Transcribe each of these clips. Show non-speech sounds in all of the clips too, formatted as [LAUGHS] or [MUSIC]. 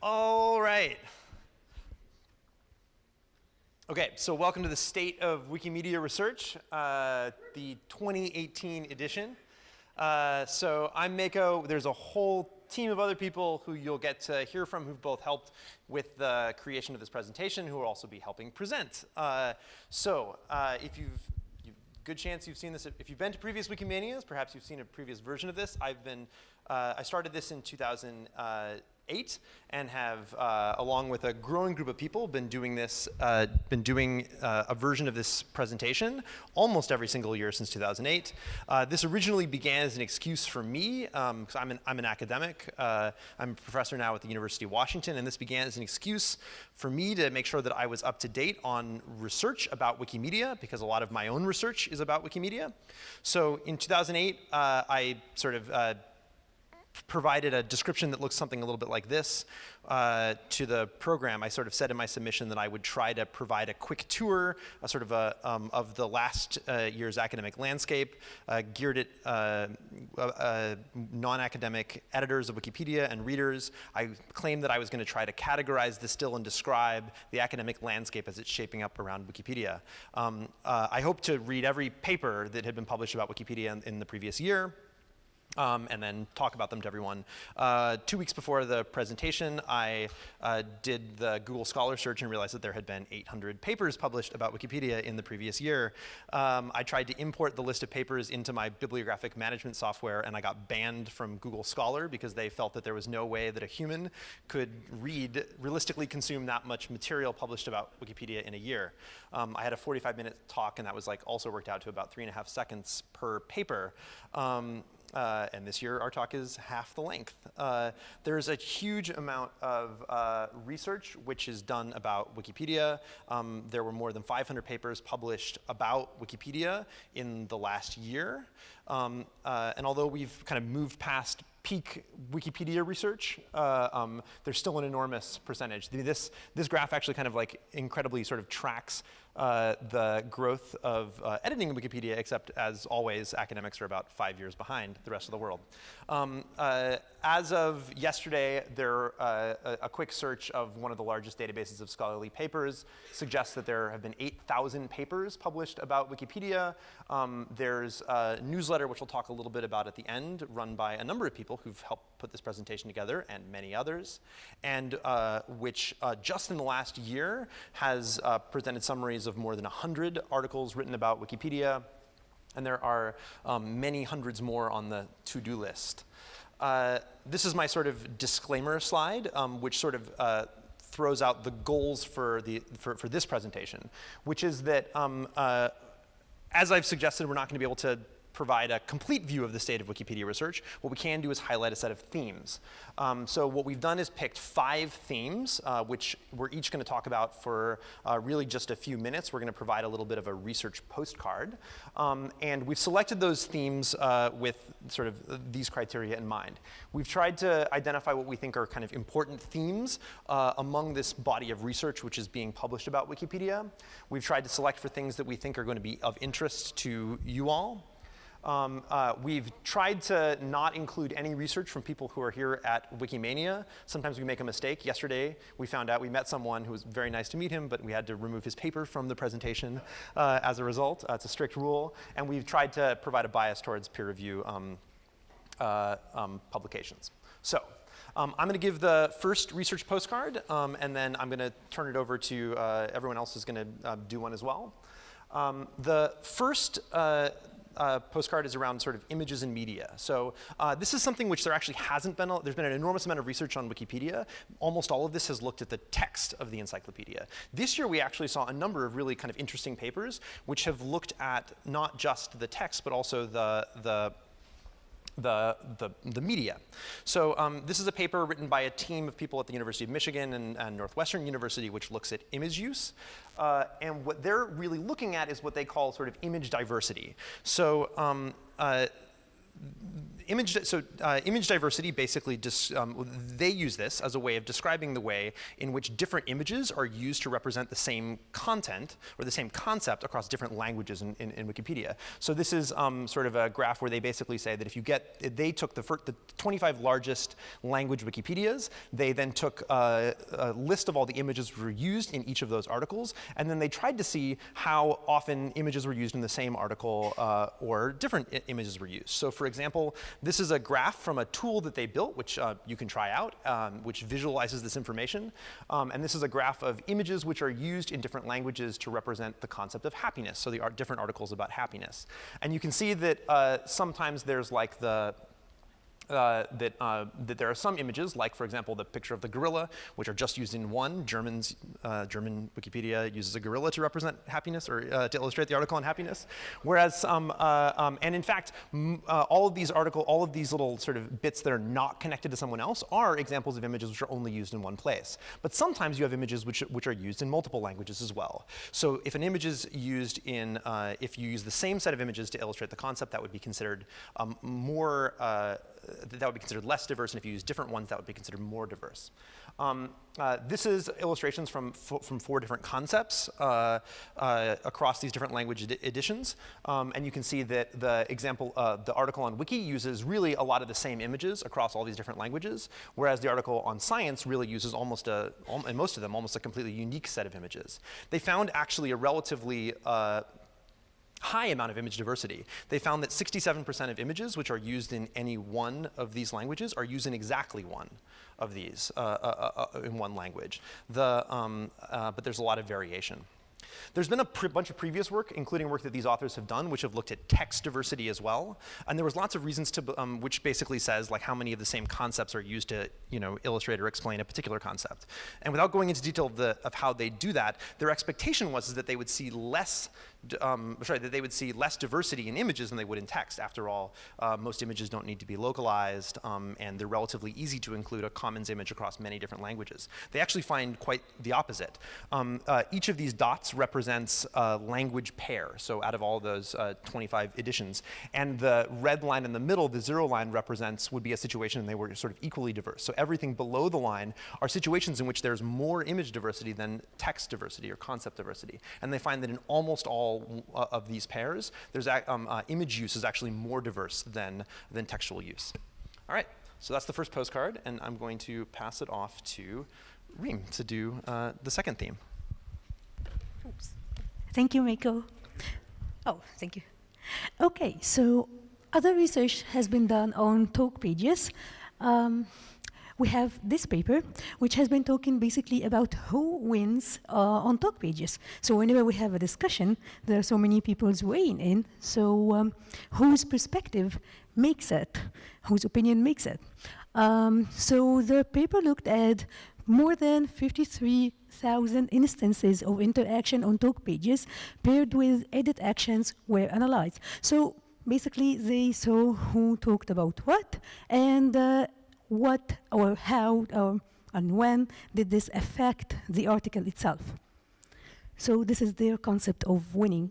All right. Okay, so welcome to the State of Wikimedia Research, uh, the 2018 edition. Uh, so I'm Mako. There's a whole team of other people who you'll get to hear from who've both helped with the creation of this presentation, who will also be helping present. Uh, so uh, if you've good chance you've seen this. If you've been to previous Wikimanias, perhaps you've seen a previous version of this. I've been, uh, I started this in 2008 and have, uh, along with a growing group of people, been doing this, uh, been doing uh, a version of this presentation almost every single year since 2008. Uh, this originally began as an excuse for me, because um, I'm, an, I'm an academic. Uh, I'm a professor now at the University of Washington, and this began as an excuse for me to make sure that I was up to date on research about Wikimedia, because a lot of my own research is about Wikimedia. So in 2008, uh, I sort of provided a description that looks something a little bit like this uh, to the program. I sort of said in my submission that I would try to provide a quick tour, a sort of a, um, of the last uh, year's academic landscape, uh, geared at uh, uh, non-academic editors of Wikipedia and readers. I claimed that I was going to try to categorize, distill, and describe the academic landscape as it's shaping up around Wikipedia. Um, uh, I hope to read every paper that had been published about Wikipedia in, in the previous year um, and then talk about them to everyone. Uh, two weeks before the presentation, I uh, did the Google Scholar search and realized that there had been 800 papers published about Wikipedia in the previous year. Um, I tried to import the list of papers into my bibliographic management software, and I got banned from Google Scholar because they felt that there was no way that a human could read, realistically consume that much material published about Wikipedia in a year. Um, I had a 45-minute talk, and that was like also worked out to about three and a half seconds per paper. Uh, and this year our talk is half the length. Uh, there's a huge amount of uh, research which is done about Wikipedia. Um, there were more than 500 papers published about Wikipedia in the last year. Um, uh, and although we've kind of moved past peak Wikipedia research, uh, um, there's still an enormous percentage. This, this graph actually kind of like incredibly sort of tracks uh, the growth of uh, editing in Wikipedia, except as always, academics are about five years behind the rest of the world. Um, uh, as of yesterday, there, uh, a, a, quick search of one of the largest databases of scholarly papers suggests that there have been 8,000 papers published about Wikipedia. Um, there's a newsletter, which we'll talk a little bit about at the end, run by a number of people who've helped put this presentation together, and many others, and which just in the last year has presented summaries of more than 100 articles written about Wikipedia, and there are um, many hundreds more on the to-do list. Uh, this is my sort of disclaimer slide, um, which sort of uh, throws out the goals for, the, for, for this presentation, which is that um, uh, as I've suggested, we're not going to be able to provide a complete view of the state of Wikipedia research. What we can do is highlight a set of themes. Um, so what we've done is picked five themes, uh, which we're each going to talk about for uh, really just a few minutes. We're going to provide a little bit of a research postcard. Um, and we've selected those themes uh, with sort of these criteria in mind. We've tried to identify what we think are kind of important themes uh, among this body of research which is being published about Wikipedia. We've tried to select for things that we think are going to be of interest to you all. Um, uh, we've tried to not include any research from people who are here at Wikimania. Sometimes we make a mistake. Yesterday, we found out we met someone who was very nice to meet him, but we had to remove his paper from the presentation uh, as a result. Uh, it's a strict rule. And we've tried to provide a bias towards peer review um, uh, um, publications. So um, I'm going to give the first research postcard, um, and then I'm going to turn it over to uh, everyone else who's going to uh, do one as well. Um, the first uh, postcard is around sort of images and media. So uh, this is something which there actually hasn't been, a, there's been an enormous amount of research on Wikipedia. Almost all of this has looked at the text of the encyclopedia. This year we actually saw a number of really kind of interesting papers which have looked at not just the text but also the, the the, the, the, media. So um, this is a paper written by a team of people at the University of Michigan and, and Northwestern University which looks at image use. Uh, and what they're really looking at is what they call sort of image diversity. So um, uh, image, so uh, image diversity basically um, they use this as a way of describing the way in which different images are used to represent the same content or the same concept across different languages in, in, in Wikipedia. So this is um, sort of a graph where they basically say that if you get, they took the, the 25 largest language Wikipedias, they then took uh, a list of all the images were used in each of those articles, and then they tried to see how often images were used in the same article uh, or different images were used. So for example, this is a graph from a tool that they built, which uh, you can try out, um, which visualizes this information. Um, and this is a graph of images which are used in different languages to represent the concept of happiness, so the different articles about happiness. And you can see that uh, sometimes there's like the uh, that, uh, that there are some images, like for example the picture of the gorilla, which are just used in one. Germans, uh, German Wikipedia uses a gorilla to represent happiness or uh, to illustrate the article on happiness. Whereas, um, uh, um, and in fact, all of these article, all of these little sort of bits that are not connected to someone else are examples of images which are only used in one place. But sometimes you have images which, which are used in multiple languages as well. So if an image is used in, if you use the same set of images to illustrate the concept, that would be considered um, more that would be considered less diverse, and if you use different ones, that would be considered more diverse. Um, uh, this is illustrations from, from four different concepts uh, uh, across these different language ed editions. Um, and you can see that the example, uh, the article on Wiki uses really a lot of the same images across all these different languages, whereas the article on Science really uses almost a, in most of them, almost a completely unique set of images. They found actually a relatively uh, high amount of image diversity. They found that 67% of images which are used in any one of these languages are used in exactly one of these uh, uh, uh, uh in one language. The, um, uh, but there's a lot of variation. There's been a bunch of previous work, including work that these authors have done, which have looked at text diversity as well. And there was lots of reasons to, um, which basically says like how many of the same concepts are used to, you know, illustrate or explain a particular concept. And without going into detail of, the, of how they do that, their expectation was is that they would see less um, sorry, that they would see less diversity in images than they would in text. After all, uh, most images don't need to be localized, um, and they're relatively easy to include a commons image across many different languages. They actually find quite the opposite. Um, uh, each of these dots represents a language pair, so out of all those uh, 25 editions. And the red line in the middle, the zero line, represents, would be a situation and they were sort of equally diverse. So everything below the line are situations in which there's more image diversity than text diversity or concept diversity. And they find that in almost all uh, of these pairs, there's um, uh, image use is actually more diverse than, than textual use. All right, so that's the first postcard, and I'm going to pass it off to Reem to do uh, the second theme. Thank you, Mako. Oh, thank you. Okay, so other research has been done on talk pages. Um, we have this paper, which has been talking basically about who wins uh, on talk pages. So whenever we have a discussion, there are so many people weighing in, so um, whose perspective makes it, whose opinion makes it. Um, so the paper looked at more than 53,000 instances of interaction on talk pages paired with edit actions were analyzed. So basically they saw who talked about what and uh, what or how or, and when did this affect the article itself. So this is their concept of winning.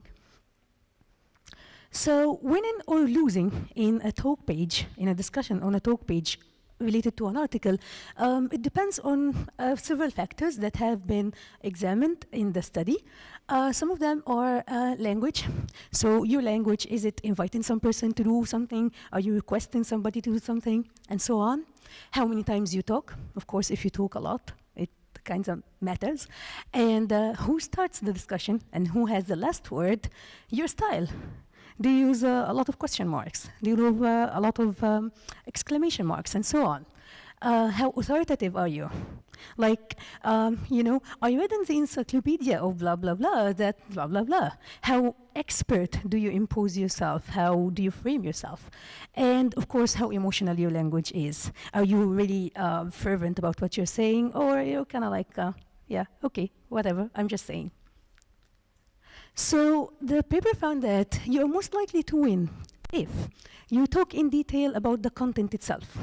So winning or losing in a talk page, in a discussion on a talk page related to an article, um, it depends on uh, several factors that have been examined in the study. Uh, some of them are uh, language. So your language, is it inviting some person to do something? Are you requesting somebody to do something? And so on. How many times you talk? Of course, if you talk a lot, it kind of matters. And uh, who starts the discussion and who has the last word? Your style. Do you use uh, a lot of question marks? Do you use a lot of um, exclamation marks and so on? Uh, how authoritative are you? Like, um, you know, I read in the encyclopedia of blah, blah, blah, that blah, blah, blah. How expert do you impose yourself? How do you frame yourself? And of course, how emotional your language is. Are you really uh, fervent about what you're saying? Or are you kind of like, uh, yeah, okay, whatever, I'm just saying. So the paper found that you're most likely to win if you talk in detail about the content itself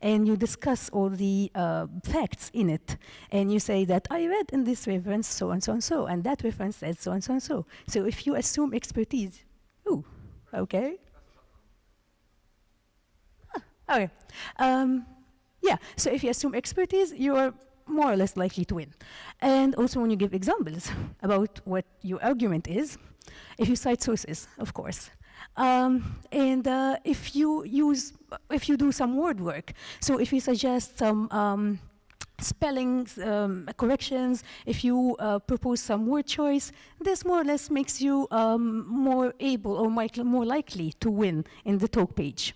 and you discuss all the uh, facts in it and you say that I read in this reference so and so and so and that reference says so and so and so. So if you assume expertise, ooh, okay. Ah, Okay. Um, yeah, so if you assume expertise, you are more or less likely to win. And also when you give examples [LAUGHS] about what your argument is, if you cite sources, of course. Um, and uh, if you use, if you do some word work, so if you suggest some um, spellings, um, corrections, if you uh, propose some word choice, this more or less makes you um, more able or more likely to win in the talk page.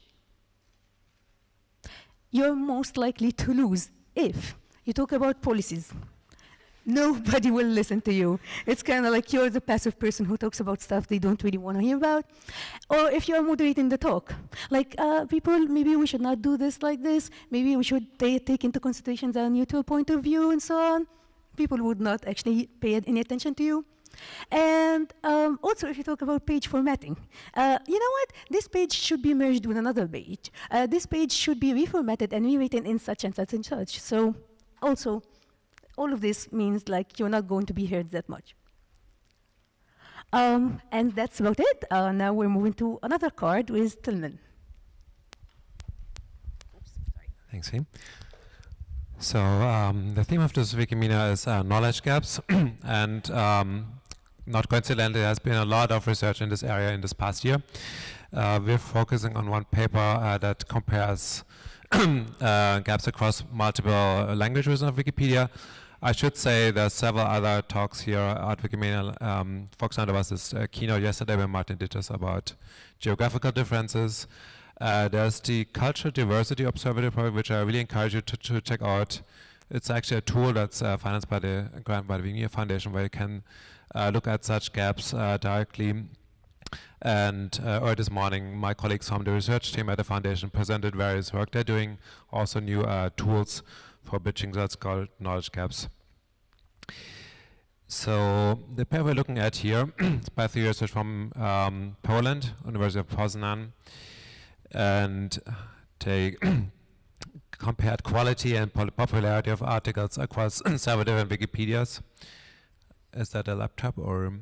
You're most likely to lose if you talk about policies, nobody will listen to you. It's kind of like you're the passive person who talks about stuff they don't really want to hear about. Or if you're moderating the talk, like uh, people, maybe we should not do this like this. Maybe we should take into consideration the neutral point of view and so on. People would not actually pay any attention to you. And um, also, if you talk about page formatting, uh, you know what? This page should be merged with another page. Uh, this page should be reformatted and rewritten in such and such and such. So also, all of this means like you're not going to be heard that much. Um, and that's about it. Uh, now we're moving to another card with Tilman. Thanks, Reem. So um, the theme of this Wikimania is uh, knowledge gaps, [CLEARS THROAT] and um, not coincidentally, there has been a lot of research in this area in this past year. Uh, we're focusing on one paper uh, that compares [COUGHS] uh, gaps across multiple languages of Wikipedia. I should say there's several other talks here at Wikimania. Um, for example, there was this uh, keynote yesterday where Martin did this about geographical differences. Uh, there's the Cultural Diversity Observatory which I really encourage you to, to check out. It's actually a tool that's uh, financed by the grant by the Wikimedia Foundation, where you can uh, look at such gaps uh, directly and uh, early this morning, my colleagues from the research team at the foundation presented various work they're doing, also new uh, tools for bridging that's called knowledge gaps. So the paper we're looking at here [CLEARS THROAT] is by three research from um, Poland, University of Poznan, and they [CLEARS THROAT] compared quality and popularity of articles across [CLEARS THROAT] several different Wikipedias. Is that a laptop or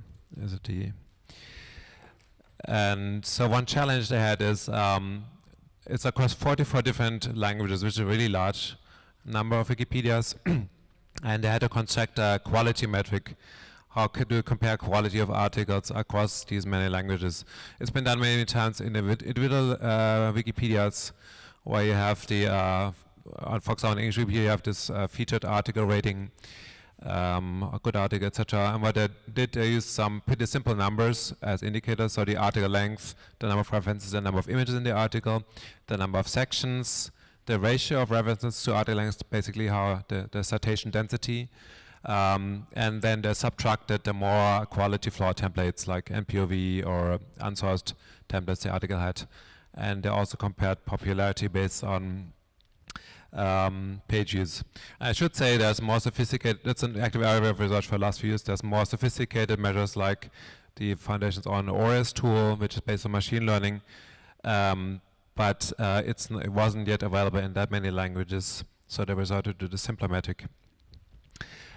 is it the and so one challenge they had is um, it's across 44 different languages, which is a really large number of Wikipedias. [CLEARS THROAT] and they had to construct a quality metric. How could you compare quality of articles across these many languages? It's been done many times in the individual uh, Wikipedias where you have the, uh, for example, in English Wikipedia, you have this uh, featured article rating um, a good article, etc. And what I did, I used some pretty simple numbers as indicators. So the article length, the number of references, the number of images in the article, the number of sections, the ratio of references to article length, basically how the, the citation density. Um, and then they subtracted the more quality flaw templates like NPOV or unsourced templates the article had. And they also compared popularity based on um, pages. I should say there's more sophisticated, that's an active area of research for the last few years, there's more sophisticated measures like the foundation's on ORES tool, which is based on machine learning, um, but uh, it wasn't yet available in that many languages, so they resorted to the simpler metric.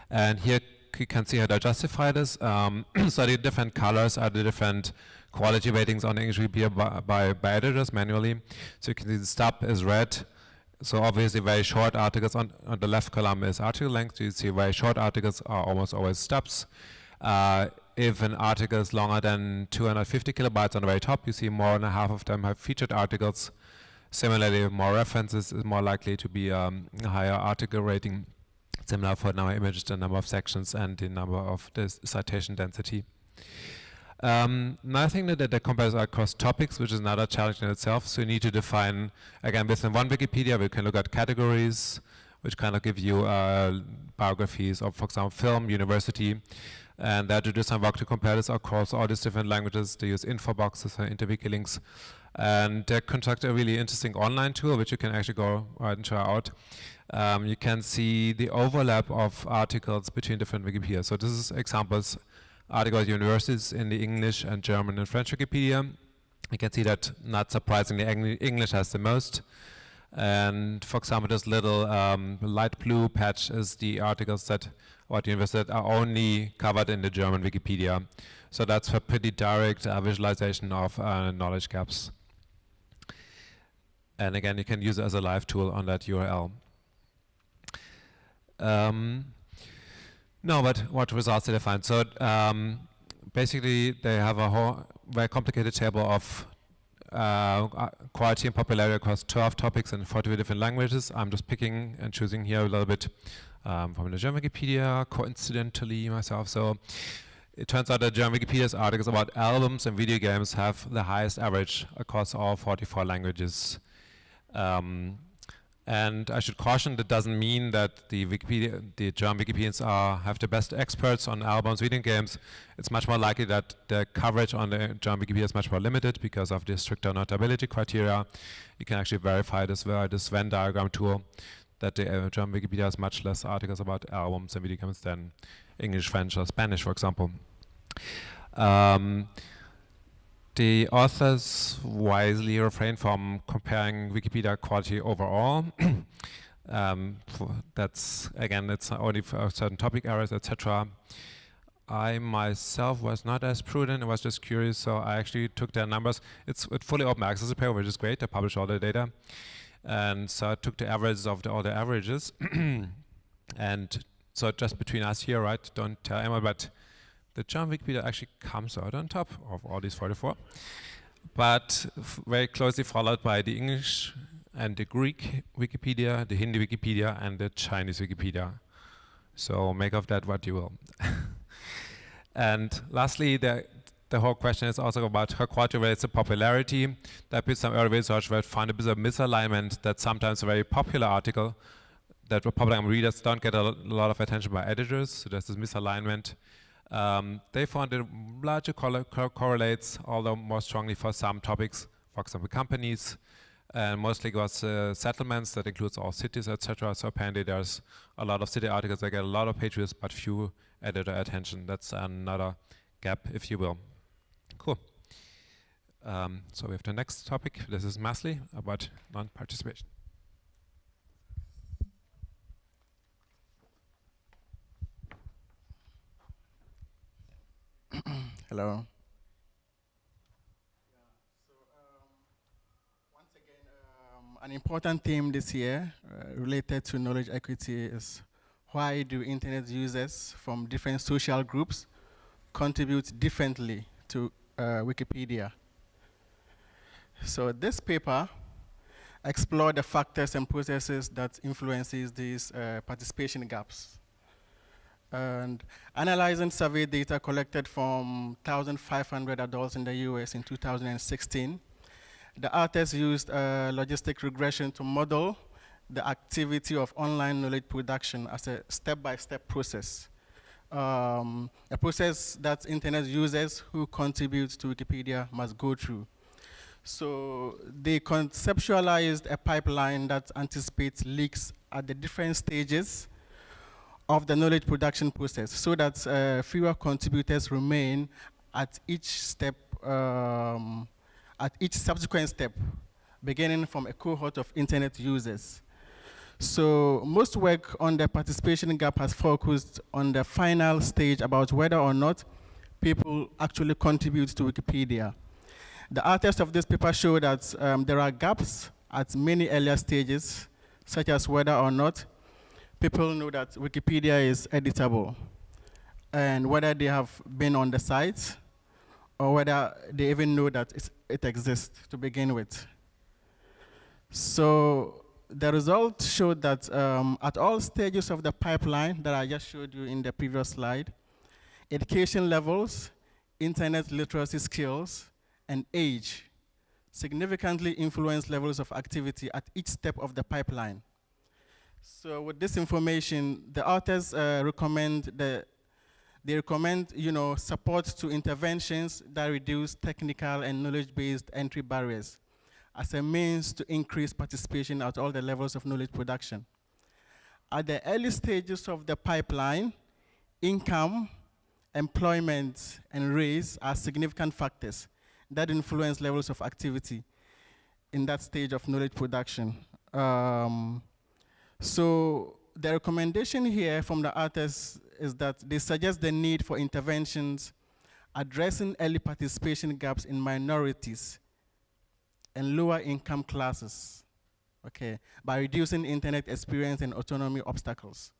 And here you can see how to justify this. Um, [CLEARS THROAT] so the different colors are the different quality ratings on English Wikipedia by, by, by editors manually. So you can see the stub is red, so obviously very short articles on, on, the left column is article length. You see very short articles are almost always stubs. Uh, if an article is longer than 250 kilobytes on the very top, you see more than half of them have featured articles. Similarly, more references is more likely to be um, a higher article rating. Similar for number of images, the number of sections, and the number of the citation density. Um, another thing that, that compares across topics, which is another challenge in itself. So you need to define, again, within one Wikipedia, we can look at categories, which kind of give you uh, biographies of, for example, film, university, and there to do some work to compare this across all these different languages. They use info boxes and interwiki links. And they construct a really interesting online tool, which you can actually go and try out. Um, you can see the overlap of articles between different Wikipedia. So this is examples articles universities in the English and German and French Wikipedia. You can see that, not surprisingly, English has the most. And for example, this little um, light blue patch is the articles that what universities are only covered in the German Wikipedia. So that's a pretty direct uh, visualization of uh, knowledge gaps. And again, you can use it as a live tool on that URL. Um, no, but what results did they find? So um, basically, they have a whole very complicated table of uh, uh quality and popularity across 12 topics in 40 different languages. I'm just picking and choosing here a little bit um, from the German Wikipedia, coincidentally myself. So it turns out that German Wikipedia's articles about albums and video games have the highest average across all 44 languages. Um, and I should caution that doesn't mean that the Wikipedia, the German Wikipedians are, have the best experts on albums, video games. It's much more likely that the coverage on the German Wikipedia is much more limited because of the stricter notability criteria. You can actually verify this via this Venn diagram tool that the uh, German Wikipedia has much less articles about albums and video games than English, French, or Spanish, for example. Um, the authors wisely refrain from comparing Wikipedia quality overall. [COUGHS] um, that's again, it's only for certain topic areas, etc. I myself was not as prudent. I was just curious, so I actually took their numbers. It's it fully open access paper, which is great. They publish all the data, and so I took the averages of the, all the averages, [COUGHS] and so just between us here, right? Don't tell anyone, but the German Wikipedia actually comes out on top of all these 44, but very closely followed by the English and the Greek Wikipedia, the Hindi Wikipedia, and the Chinese Wikipedia. So make of that what you will. [LAUGHS] and lastly, the, the whole question is also about how quality relates to popularity. There been some early research where found a bit of misalignment that sometimes a very popular article that popular readers don't get a lot of attention by editors. So there's this misalignment. Um, they found co correlates, although more strongly for some topics, for example, companies, and mostly it was uh, settlements that includes all cities, etc. So apparently there's a lot of city articles that get a lot of page views, but few editor attention. That's another gap, if you will. Cool. Um, so we have the next topic. This is Masly about non-participation. [CLEARS THROAT] Hello. So um, once again um an important theme this year uh, related to knowledge equity is why do internet users from different social groups contribute differently to uh, Wikipedia? So this paper explored the factors and processes that influences these uh, participation gaps and analyzing survey data collected from 1,500 adults in the US in 2016, the artists used a logistic regression to model the activity of online knowledge production as a step-by-step -step process. Um, a process that internet users who contribute to Wikipedia must go through. So they conceptualized a pipeline that anticipates leaks at the different stages of the knowledge production process so that uh, fewer contributors remain at each step, um, at each subsequent step, beginning from a cohort of internet users. So most work on the participation gap has focused on the final stage about whether or not people actually contribute to Wikipedia. The authors of this paper show that um, there are gaps at many earlier stages, such as whether or not people know that Wikipedia is editable and whether they have been on the site or whether they even know that it exists to begin with. So the results showed that um, at all stages of the pipeline that I just showed you in the previous slide, education levels, internet literacy skills, and age significantly influence levels of activity at each step of the pipeline. So with this information, the authors uh, recommend the they recommend, you know, support to interventions that reduce technical and knowledge-based entry barriers as a means to increase participation at all the levels of knowledge production. At the early stages of the pipeline, income, employment, and race are significant factors that influence levels of activity in that stage of knowledge production. Um, so the recommendation here from the authors is that they suggest the need for interventions addressing early participation gaps in minorities and lower income classes. okay, by reducing internet experience and autonomy obstacles.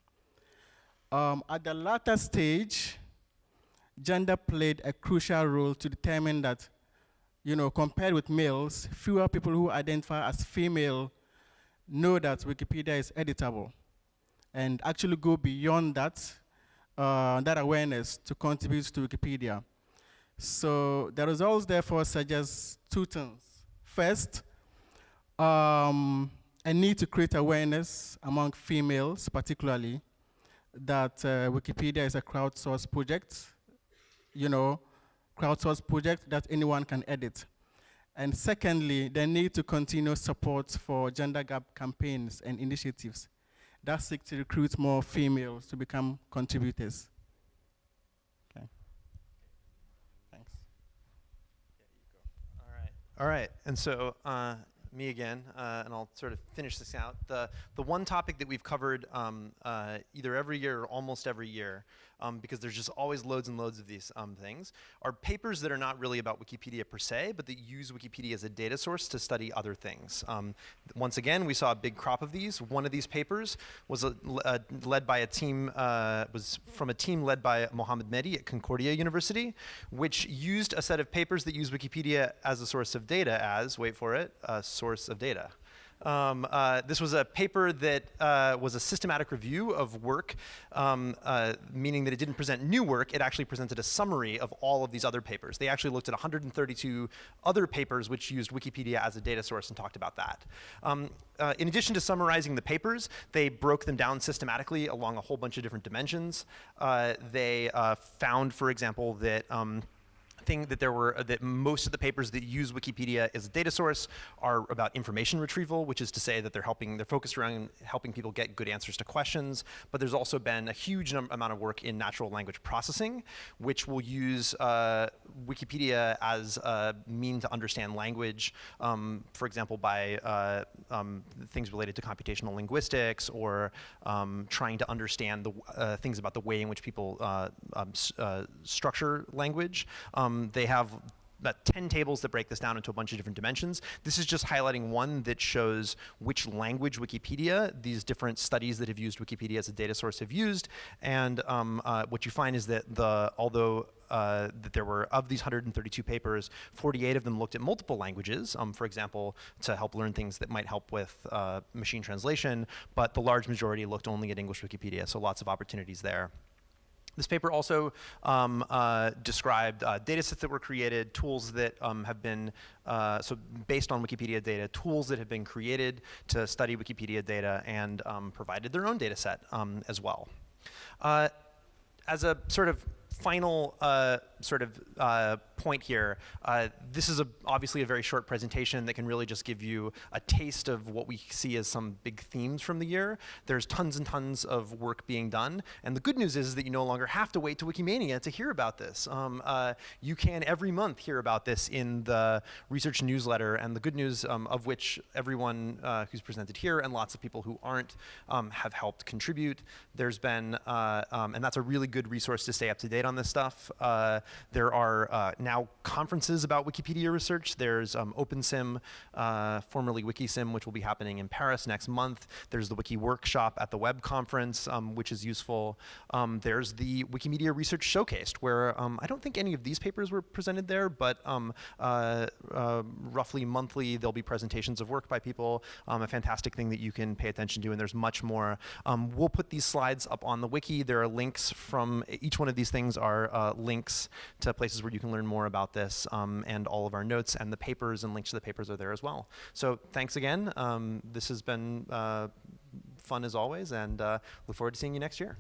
Um, at the latter stage, gender played a crucial role to determine that, you know, compared with males, fewer people who identify as female know that Wikipedia is editable and actually go beyond that, uh, that awareness to contribute to Wikipedia. So the results therefore suggest two things. First, um, a need to create awareness among females particularly that uh, Wikipedia is a crowdsourced project, you know, crowdsourced project that anyone can edit. And secondly, the need to continue support for gender gap campaigns and initiatives that seek to recruit more females to become contributors. Okay. Thanks. All right. All right. And so uh, me again, uh, and I'll sort of finish this out. The, the one topic that we've covered um, uh, either every year or almost every year, um, because there's just always loads and loads of these um, things, are papers that are not really about Wikipedia per se, but that use Wikipedia as a data source to study other things. Um, once again, we saw a big crop of these. One of these papers was a, uh, led by a team, uh, was from a team led by Mohamed Mehdi at Concordia University, which used a set of papers that use Wikipedia as a source of data as, wait for it, a source of data. Um, uh, this was a paper that uh, was a systematic review of work, um, uh, meaning that it didn't present new work, it actually presented a summary of all of these other papers. They actually looked at 132 other papers which used Wikipedia as a data source and talked about that. Um, uh, in addition to summarizing the papers, they broke them down systematically along a whole bunch of different dimensions. Uh, they uh, found, for example, that um, thing that there were that most of the papers that use Wikipedia as a data source are about information retrieval, which is to say that they're helping, they're focused around helping people get good answers to questions. But there's also been a huge amount of work in natural language processing, which will use uh, Wikipedia as a mean to understand language, um, for example, by uh, um, things related to computational linguistics or um, trying to understand the uh, things about the way in which people uh, um, uh, structure language. Um, they have about 10 tables that break this down into a bunch of different dimensions. This is just highlighting one that shows which language Wikipedia, these different studies that have used Wikipedia as a data source have used. And um, uh, what you find is that the, although uh, that there were, of these 132 papers, 48 of them looked at multiple languages, um, for example, to help learn things that might help with uh, machine translation, but the large majority looked only at English Wikipedia, so lots of opportunities there. This paper also um, uh, described uh, data sets that were created, tools that um, have been, uh, so based on Wikipedia data, tools that have been created to study Wikipedia data and um, provided their own data set um, as well. Uh, as a sort of final uh, sort of uh, point here, uh, this is a, obviously a very short presentation that can really just give you a taste of what we see as some big themes from the year. There's tons and tons of work being done, and the good news is that you no longer have to wait to Wikimania to hear about this. Um, uh, you can every month hear about this in the research newsletter, and the good news um, of which everyone uh, who's presented here and lots of people who aren't um, have helped contribute. There's been, uh, um, and that's a really good resource to stay up to date on this stuff. there are uh, now conferences about Wikipedia research. There's um, OpenSym, uh, formerly WikiSym, which will be happening in Paris next month. There's the Wiki Workshop at the Web Conference, um, which is useful. Um, there's the Wikimedia Research Showcased, where um, I don't think any of these papers were presented there, but um, uh, uh, roughly monthly there'll be presentations of work by people. A fantastic thing that you can pay attention to, and there's much more. we'll put these slides up on the wiki. There are links from each one of these things are uh, links to places where you can learn more about this um, and all of our notes and the papers and links to the papers are there as well. So thanks again. Um, this has been uh, fun as always and uh, look forward to seeing you next year.